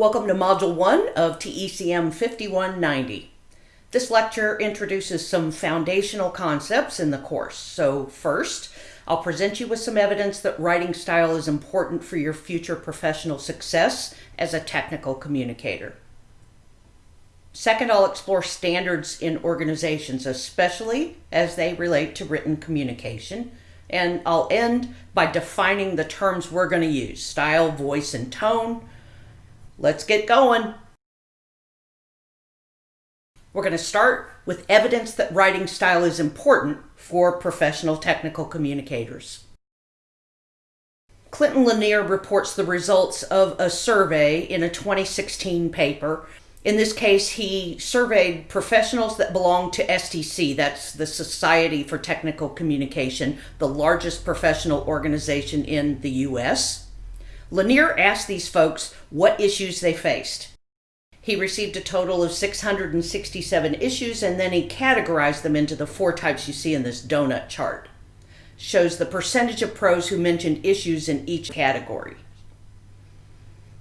Welcome to Module 1 of TECM 5190. This lecture introduces some foundational concepts in the course. So first, I'll present you with some evidence that writing style is important for your future professional success as a technical communicator. Second, I'll explore standards in organizations, especially as they relate to written communication. And I'll end by defining the terms we're going to use style, voice, and tone Let's get going. We're going to start with evidence that writing style is important for professional technical communicators. Clinton Lanier reports the results of a survey in a 2016 paper. In this case, he surveyed professionals that belong to STC, that's the Society for Technical Communication, the largest professional organization in the US. Lanier asked these folks what issues they faced. He received a total of 667 issues and then he categorized them into the four types you see in this donut chart. Shows the percentage of pros who mentioned issues in each category.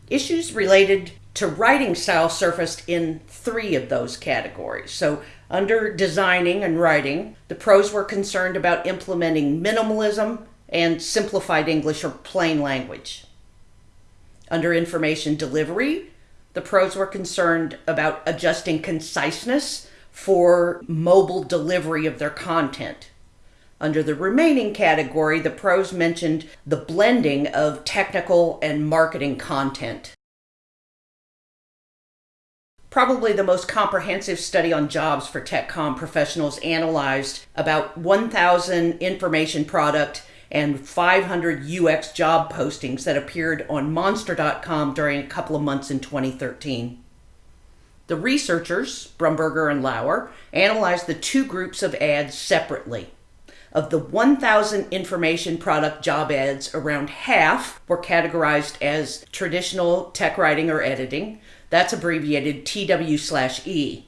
Issues related to writing style surfaced in three of those categories. So, under designing and writing, the pros were concerned about implementing minimalism and simplified English or plain language. Under information delivery, the pros were concerned about adjusting conciseness for mobile delivery of their content. Under the remaining category, the pros mentioned the blending of technical and marketing content. Probably the most comprehensive study on jobs for TechCom professionals analyzed about 1,000 information product and 500 UX job postings that appeared on Monster.com during a couple of months in 2013. The researchers, Brumberger and Lauer, analyzed the two groups of ads separately. Of the 1,000 information product job ads, around half were categorized as traditional tech writing or editing. That's abbreviated TW/E.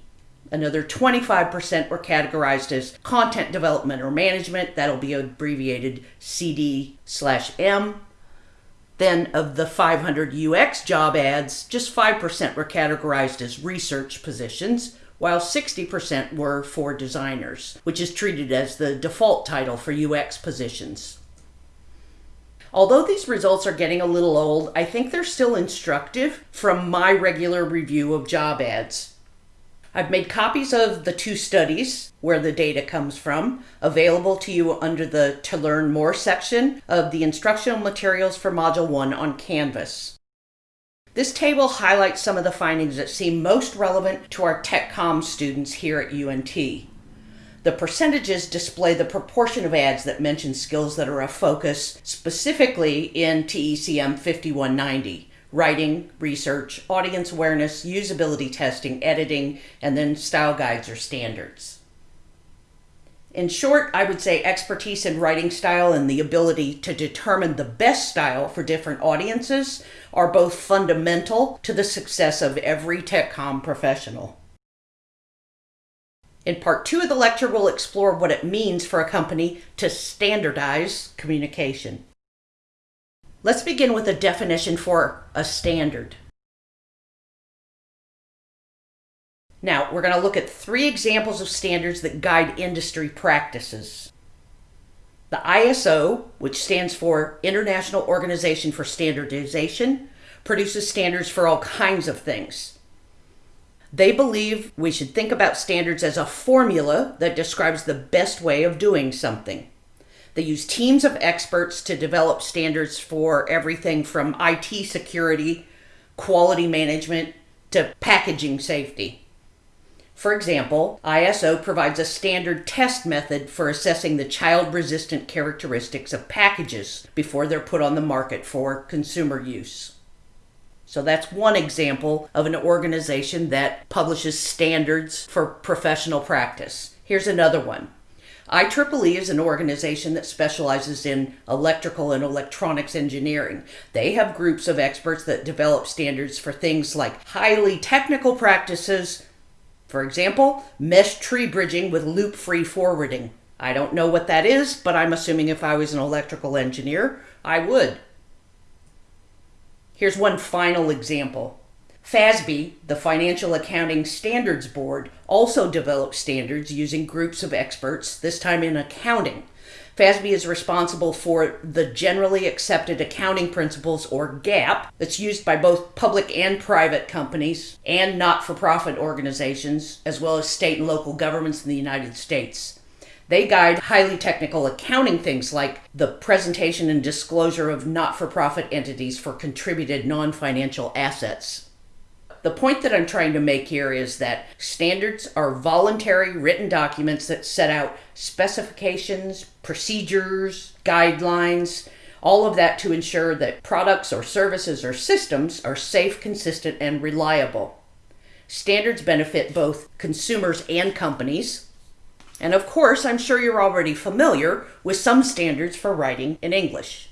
Another 25% were categorized as content development or management. That'll be abbreviated CD slash M. Then, of the 500 UX job ads, just 5% were categorized as research positions, while 60% were for designers, which is treated as the default title for UX positions. Although these results are getting a little old, I think they're still instructive from my regular review of job ads. I've made copies of the two studies where the data comes from available to you under the To Learn More section of the instructional materials for Module 1 on Canvas. This table highlights some of the findings that seem most relevant to our Tech TechCom students here at UNT. The percentages display the proportion of ads that mention skills that are a focus specifically in TECM 5190 writing, research, audience awareness, usability testing, editing, and then style guides or standards. In short, I would say expertise in writing style and the ability to determine the best style for different audiences are both fundamental to the success of every tech TechCom professional. In part two of the lecture, we'll explore what it means for a company to standardize communication. Let's begin with a definition for a standard. Now, we're going to look at three examples of standards that guide industry practices. The ISO, which stands for International Organization for Standardization, produces standards for all kinds of things. They believe we should think about standards as a formula that describes the best way of doing something. They use teams of experts to develop standards for everything from IT security, quality management, to packaging safety. For example, ISO provides a standard test method for assessing the child resistant characteristics of packages before they're put on the market for consumer use. So that's one example of an organization that publishes standards for professional practice. Here's another one IEEE is an organization that specializes in electrical and electronics engineering. They have groups of experts that develop standards for things like highly technical practices, for example, mesh tree bridging with loop free forwarding. I don't know what that is, but I'm assuming if I was an electrical engineer, I would. Here's one final example. FASB, the Financial Accounting Standards Board, also develops standards using groups of experts, this time in accounting. FASB is responsible for the generally accepted accounting principles or GAAP that's used by both public and private companies and not for profit organizations, as well as state and local governments in the United States. They guide highly technical accounting things like the presentation and disclosure of not for profit entities for contributed non financial assets. The point that I'm trying to make here is that standards are voluntary written documents that set out specifications, procedures, guidelines, all of that to ensure that products or services or systems are safe, consistent, and reliable. Standards benefit both consumers and companies. And of course, I'm sure you're already familiar with some standards for writing in English.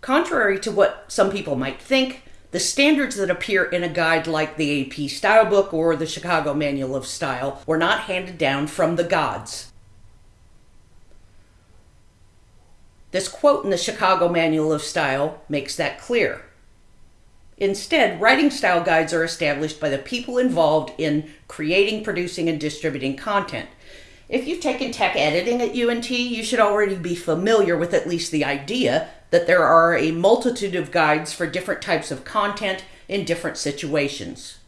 Contrary to what some people might think, the standards that appear in a guide like the AP Style Book or the Chicago Manual of Style were not handed down from the gods. This quote in the Chicago Manual of Style makes that clear. Instead, writing style guides are established by the people involved in creating, producing, and distributing content. If you've taken tech editing at UNT, you should already be familiar with at least the idea that there are a multitude of guides for different types of content in different situations.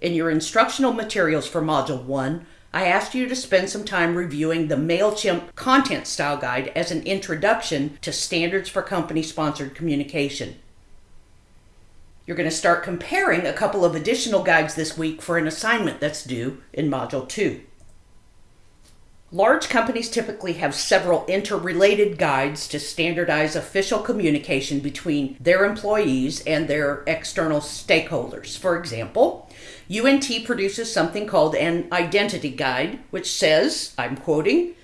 In your instructional materials for Module 1, I asked you to spend some time reviewing the MailChimp Content Style Guide as an introduction to standards for company sponsored communication. You're going to start comparing a couple of additional guides this week for an assignment that's due in Module 2. Large companies typically have several interrelated guides to standardize official communication between their employees and their external stakeholders. For example, UNT produces something called an identity guide, which says, I'm quoting,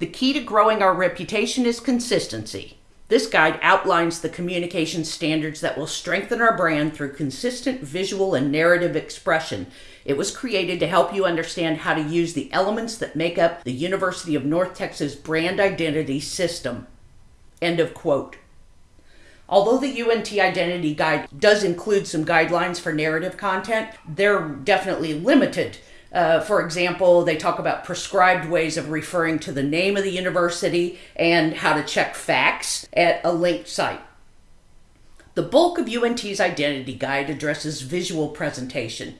the key to growing our reputation is consistency. This guide outlines the communication standards that will strengthen our brand through consistent visual and narrative expression. It was created to help you understand how to use the elements that make up the University of North Texas brand identity system. End of quote. Although the UNT Identity Guide does include some guidelines for narrative content, they're definitely limited uh, for example, they talk about prescribed ways of referring to the name of the university and how to check facts at a linked site. The bulk of UNT's identity guide addresses visual presentation.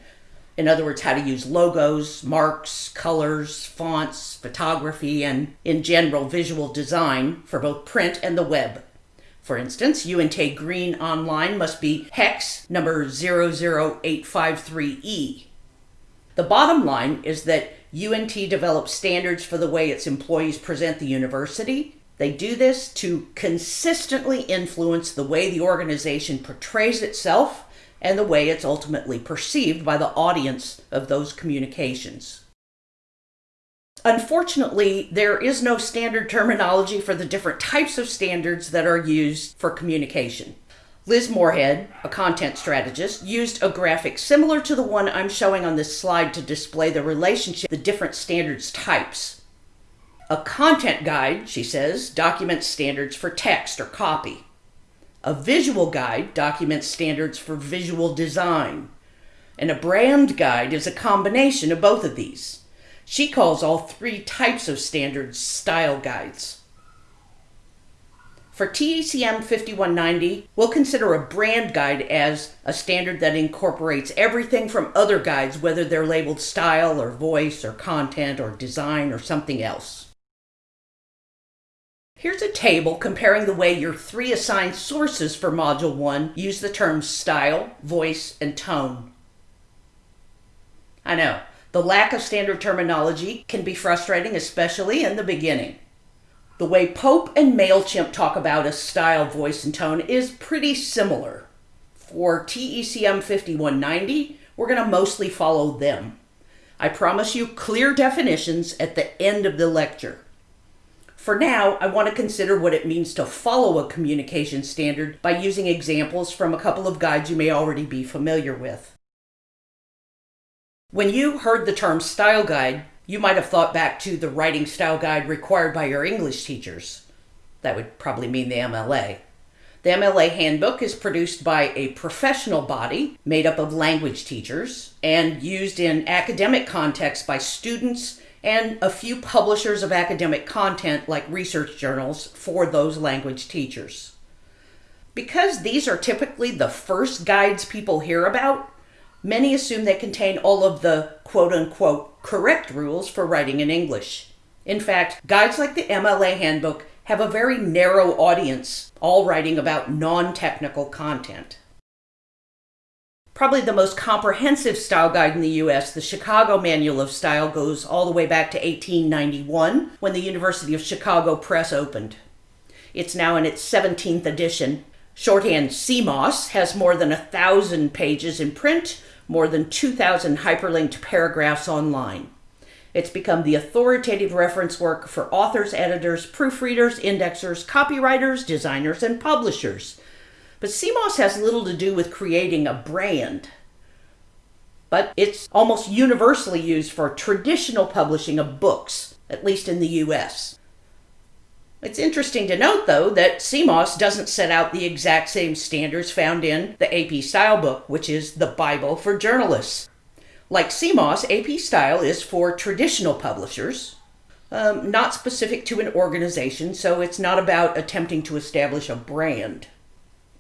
In other words, how to use logos, marks, colors, fonts, photography, and in general visual design for both print and the web. For instance, UNT Green Online must be hex number 00853E the bottom line is that UNT develops standards for the way its employees present the university. They do this to consistently influence the way the organization portrays itself and the way it's ultimately perceived by the audience of those communications. Unfortunately, there is no standard terminology for the different types of standards that are used for communication. Liz Moorhead, a content strategist, used a graphic similar to the one I'm showing on this slide to display the relationship the different standards types. A content guide, she says, documents standards for text or copy. A visual guide documents standards for visual design. And a brand guide is a combination of both of these. She calls all three types of standards style guides. For TECM 5190, we'll consider a brand guide as a standard that incorporates everything from other guides, whether they're labeled style or voice or content or design or something else. Here's a table comparing the way your three assigned sources for Module 1 use the terms style, voice, and tone. I know, the lack of standard terminology can be frustrating, especially in the beginning. The way Pope and MailChimp talk about a style, voice, and tone is pretty similar. For TECM 5190, we're going to mostly follow them. I promise you clear definitions at the end of the lecture. For now, I want to consider what it means to follow a communication standard by using examples from a couple of guides you may already be familiar with. When you heard the term style guide, you might have thought back to the writing style guide required by your English teachers. That would probably mean the MLA. The MLA handbook is produced by a professional body made up of language teachers and used in academic contexts by students and a few publishers of academic content like research journals for those language teachers. Because these are typically the first guides people hear about, many assume they contain all of the quote unquote correct rules for writing in English. In fact, guides like the MLA Handbook have a very narrow audience, all writing about non technical content. Probably the most comprehensive style guide in the US, the Chicago Manual of Style, goes all the way back to 1891 when the University of Chicago Press opened. It's now in its 17th edition Shorthand CMOS has more than a thousand pages in print, more than 2,000 hyperlinked paragraphs online. It's become the authoritative reference work for authors, editors, proofreaders, indexers, copywriters, designers, and publishers. But CMOS has little to do with creating a brand. But it's almost universally used for traditional publishing of books, at least in the US. It's interesting to note, though, that CMOS doesn't set out the exact same standards found in the AP Style book, which is the Bible for journalists. Like CMOS, AP Style is for traditional publishers, um, not specific to an organization, so it's not about attempting to establish a brand.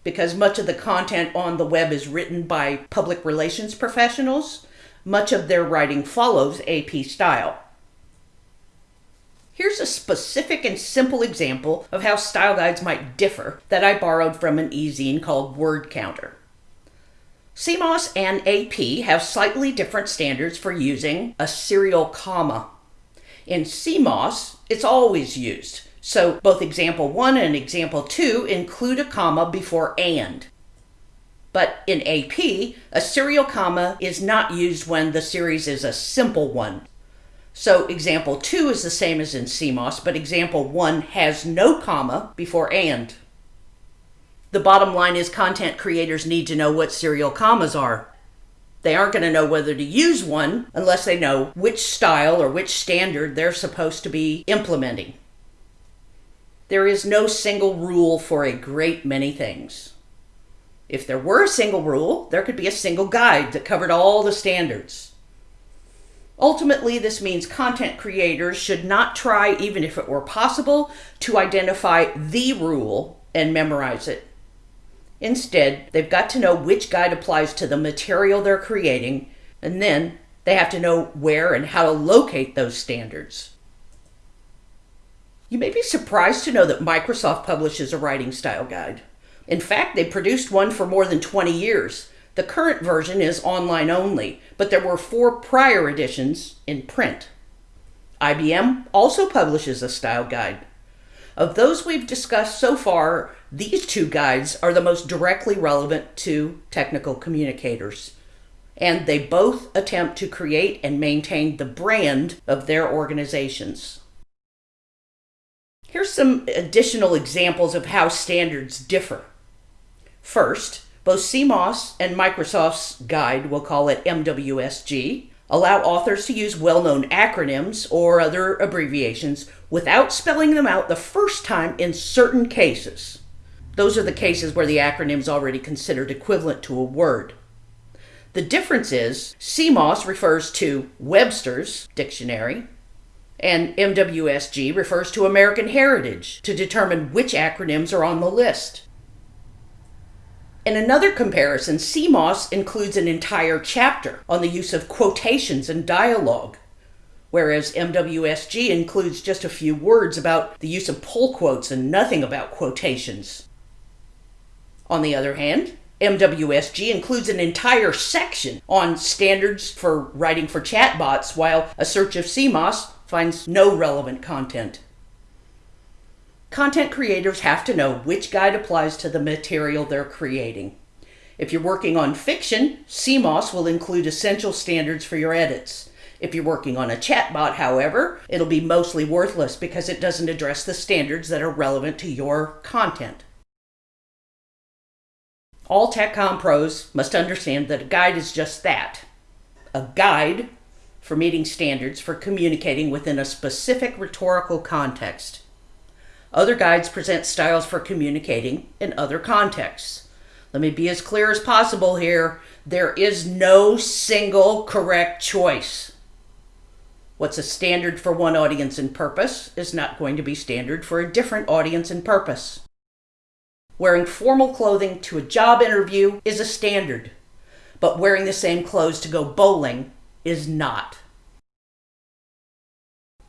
Because much of the content on the web is written by public relations professionals, much of their writing follows AP Style. Here's a specific and simple example of how style guides might differ that I borrowed from an e-zine called Word Counter. CMOS and AP have slightly different standards for using a serial comma. In CMOS, it's always used, so both example 1 and example 2 include a comma before and. But in AP, a serial comma is not used when the series is a simple one, so example 2 is the same as in CMOS, but example 1 has no comma before and. The bottom line is content creators need to know what serial commas are. They aren't going to know whether to use one unless they know which style or which standard they're supposed to be implementing. There is no single rule for a great many things. If there were a single rule, there could be a single guide that covered all the standards. Ultimately, this means content creators should not try, even if it were possible, to identify the rule and memorize it. Instead, they've got to know which guide applies to the material they're creating, and then they have to know where and how to locate those standards. You may be surprised to know that Microsoft publishes a writing style guide. In fact, they produced one for more than 20 years, the current version is online only, but there were four prior editions in print. IBM also publishes a style guide. Of those we've discussed so far, these two guides are the most directly relevant to technical communicators. And they both attempt to create and maintain the brand of their organizations. Here's some additional examples of how standards differ. First, both CMOS and Microsoft's guide, we'll call it MWSG, allow authors to use well known acronyms or other abbreviations without spelling them out the first time in certain cases. Those are the cases where the acronym is already considered equivalent to a word. The difference is CMOS refers to Webster's dictionary, and MWSG refers to American Heritage to determine which acronyms are on the list. In another comparison, CMOS includes an entire chapter on the use of quotations and dialogue, whereas MWSG includes just a few words about the use of pull quotes and nothing about quotations. On the other hand, MWSG includes an entire section on standards for writing for chatbots, while a search of CMOS finds no relevant content. Content creators have to know which guide applies to the material they're creating. If you're working on fiction, CMOS will include essential standards for your edits. If you're working on a chatbot, however, it'll be mostly worthless because it doesn't address the standards that are relevant to your content. All TechCom pros must understand that a guide is just that a guide for meeting standards for communicating within a specific rhetorical context. Other guides present styles for communicating in other contexts. Let me be as clear as possible here. There is no single correct choice. What's a standard for one audience and purpose is not going to be standard for a different audience and purpose. Wearing formal clothing to a job interview is a standard, but wearing the same clothes to go bowling is not.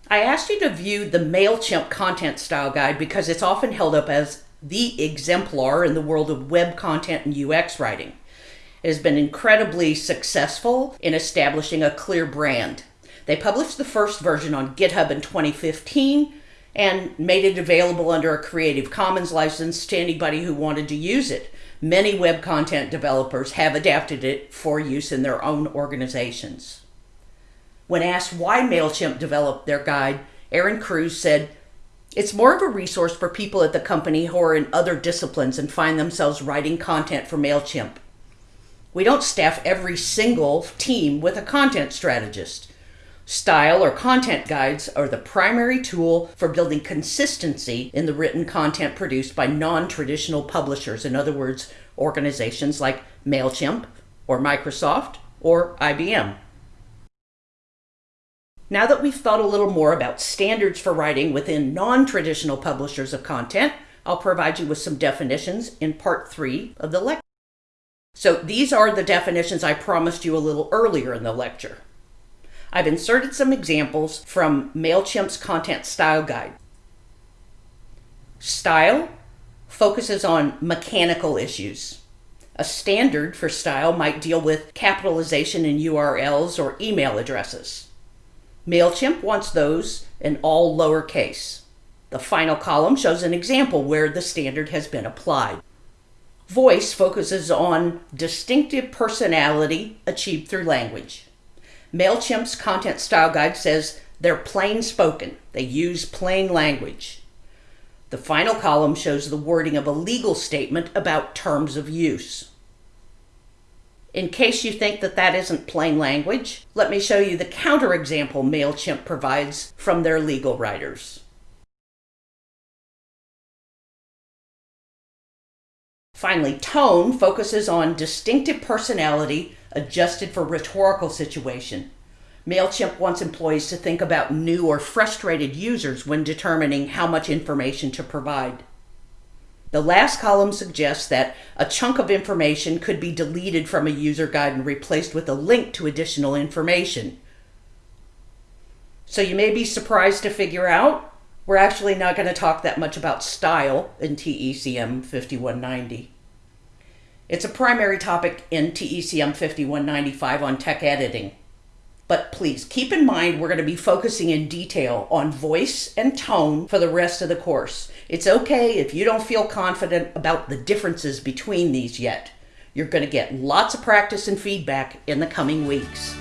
I asked you to view the MailChimp content style guide because it's often held up as the exemplar in the world of web content and UX writing. It has been incredibly successful in establishing a clear brand. They published the first version on GitHub in 2015 and made it available under a Creative Commons license to anybody who wanted to use it. Many web content developers have adapted it for use in their own organizations. When asked why MailChimp developed their guide, Aaron Cruz said, It's more of a resource for people at the company who are in other disciplines and find themselves writing content for MailChimp. We don't staff every single team with a content strategist. Style or content guides are the primary tool for building consistency in the written content produced by non traditional publishers. In other words, organizations like MailChimp or Microsoft or IBM. Now that we've thought a little more about standards for writing within non traditional publishers of content, I'll provide you with some definitions in part three of the lecture. So these are the definitions I promised you a little earlier in the lecture. I've inserted some examples from MailChimp's content style guide. Style focuses on mechanical issues. A standard for style might deal with capitalization in URLs or email addresses. MailChimp wants those in all lowercase. The final column shows an example where the standard has been applied. Voice focuses on distinctive personality achieved through language. MailChimp's content style guide says they're plain spoken, they use plain language. The final column shows the wording of a legal statement about terms of use. In case you think that that isn't plain language, let me show you the counterexample MailChimp provides from their legal writers. Finally, tone focuses on distinctive personality adjusted for rhetorical situation. MailChimp wants employees to think about new or frustrated users when determining how much information to provide. The last column suggests that a chunk of information could be deleted from a user guide and replaced with a link to additional information. So you may be surprised to figure out we're actually not going to talk that much about style in TECM 5190. It's a primary topic in TECM 5195 on tech editing. But please keep in mind we're going to be focusing in detail on voice and tone for the rest of the course. It's okay if you don't feel confident about the differences between these yet. You're going to get lots of practice and feedback in the coming weeks.